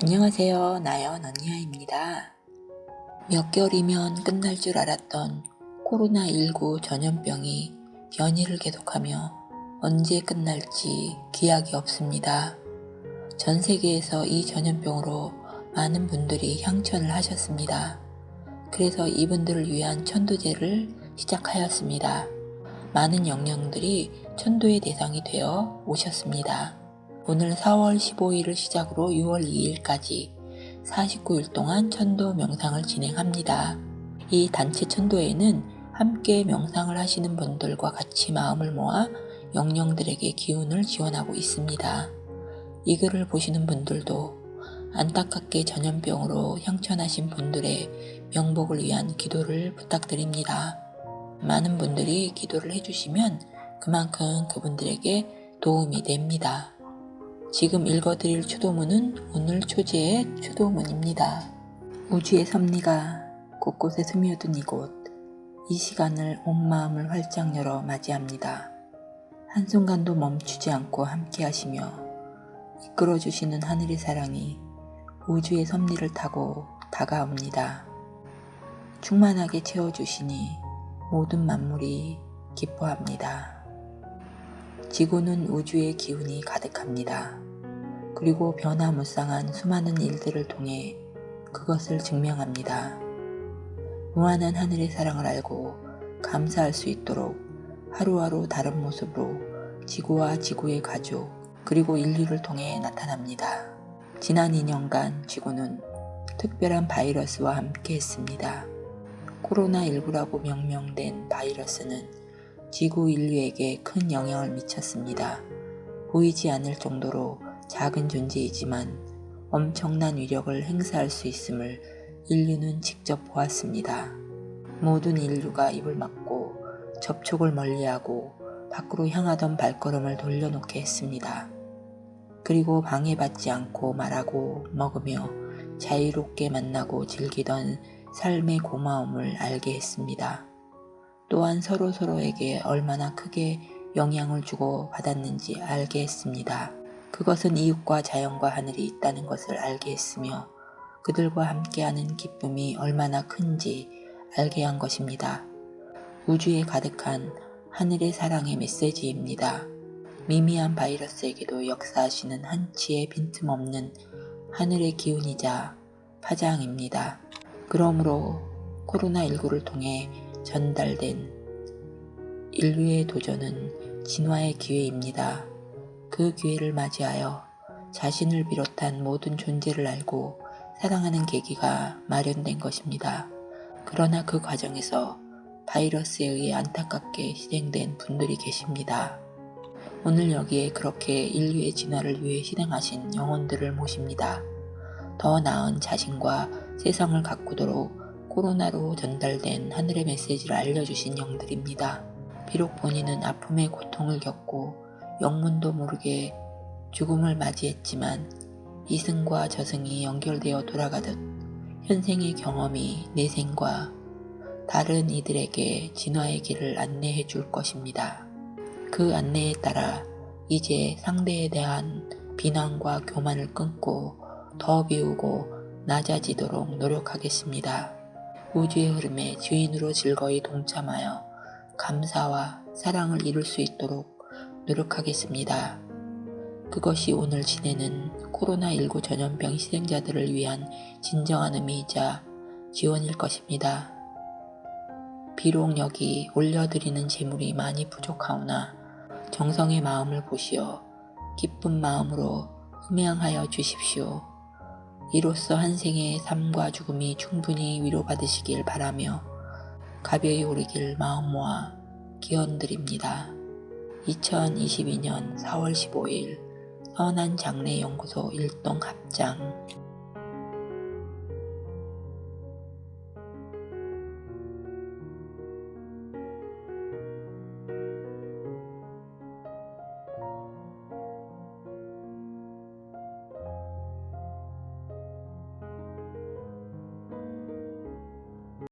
안녕하세요. 나연 언니야입니다. 몇 개월이면 끝날 줄 알았던 코로나19 전염병이 변이를 계속하며 언제 끝날지 기약이 없습니다. 전 세계에서 이 전염병으로 많은 분들이 향천을 하셨습니다. 그래서 이분들을 위한 천도제를 시작하였습니다. 많은 영령들이 천도의 대상이 되어 오셨습니다. 오늘 4월 15일을 시작으로 6월 2일까지 49일 동안 천도 명상을 진행합니다. 이 단체 천도에는 함께 명상을 하시는 분들과 같이 마음을 모아 영령들에게 기운을 지원하고 있습니다. 이 글을 보시는 분들도 안타깝게 전염병으로 향천하신 분들의 명복을 위한 기도를 부탁드립니다. 많은 분들이 기도를 해주시면 그만큼 그분들에게 도움이 됩니다. 지금 읽어드릴 추도문은 오늘 초제의 추도문입니다. 우주의 섭리가 곳곳에 스며든 이곳, 이 시간을 온 마음을 활짝 열어 맞이합니다. 한순간도 멈추지 않고 함께 하시며 이끌어주시는 하늘의 사랑이 우주의 섭리를 타고 다가옵니다. 충만하게 채워주시니 모든 만물이 기뻐합니다. 지구는 우주의 기운이 가득합니다. 그리고 변화무쌍한 수많은 일들을 통해 그것을 증명합니다. 무한한 하늘의 사랑을 알고 감사할 수 있도록 하루하루 다른 모습으로 지구와 지구의 가족 그리고 인류를 통해 나타납니다. 지난 2년간 지구는 특별한 바이러스와 함께 했습니다. 코로나19라고 명명된 바이러스는 지구 인류에게 큰 영향을 미쳤습니다. 보이지 않을 정도로 작은 존재이지만 엄청난 위력을 행사할 수 있음을 인류는 직접 보았습니다. 모든 인류가 입을 막고 접촉을 멀리하고 밖으로 향하던 발걸음을 돌려놓게 했습니다. 그리고 방해받지 않고 말하고 먹으며 자유롭게 만나고 즐기던 삶의 고마움을 알게 했습니다. 또한 서로서로에게 얼마나 크게 영향을 주고 받았는지 알게 했습니다. 그것은 이웃과 자연과 하늘이 있다는 것을 알게 했으며 그들과 함께하는 기쁨이 얼마나 큰지 알게 한 것입니다. 우주에 가득한 하늘의 사랑의 메시지입니다. 미미한 바이러스에게도 역사하시는 한치의 빈틈없는 하늘의 기운이자 파장입니다. 그러므로 코로나19를 통해 전달된 인류의 도전은 진화의 기회입니다. 그 기회를 맞이하여 자신을 비롯한 모든 존재를 알고 사랑하는 계기가 마련된 것입니다. 그러나 그 과정에서 바이러스에 의해 안타깝게 실행된 분들이 계십니다. 오늘 여기에 그렇게 인류의 진화를 위해 실행하신 영혼들을 모십니다. 더 나은 자신과 세상을 가꾸도록 코로나로 전달된 하늘의 메시지를 알려주신 영들입니다. 비록 본인은 아픔의 고통을 겪고 영문도 모르게 죽음을 맞이했지만 이승과 저승이 연결되어 돌아가듯 현생의 경험이 내생과 다른 이들에게 진화의 길을 안내해 줄 것입니다. 그 안내에 따라 이제 상대에 대한 비난과 교만을 끊고 더 비우고 낮아지도록 노력하겠습니다. 우주의 흐름에 주인으로 즐거이 동참하여 감사와 사랑을 이룰 수 있도록 노력하겠습니다. 그것이 오늘 지내는 코로나19 전염병 희생자들을 위한 진정한 의미이자 지원일 것입니다. 비록 여기 올려드리는 재물이 많이 부족하오나 정성의 마음을 보시어 기쁜 마음으로 흠양하여 주십시오. 이로써 한 생의 삶과 죽음이 충분히 위로받으시길 바라며 가벼이 오르길 마음 모아 기원드립니다. 2022년 4월 15일 선한 장례연구소 일동 합장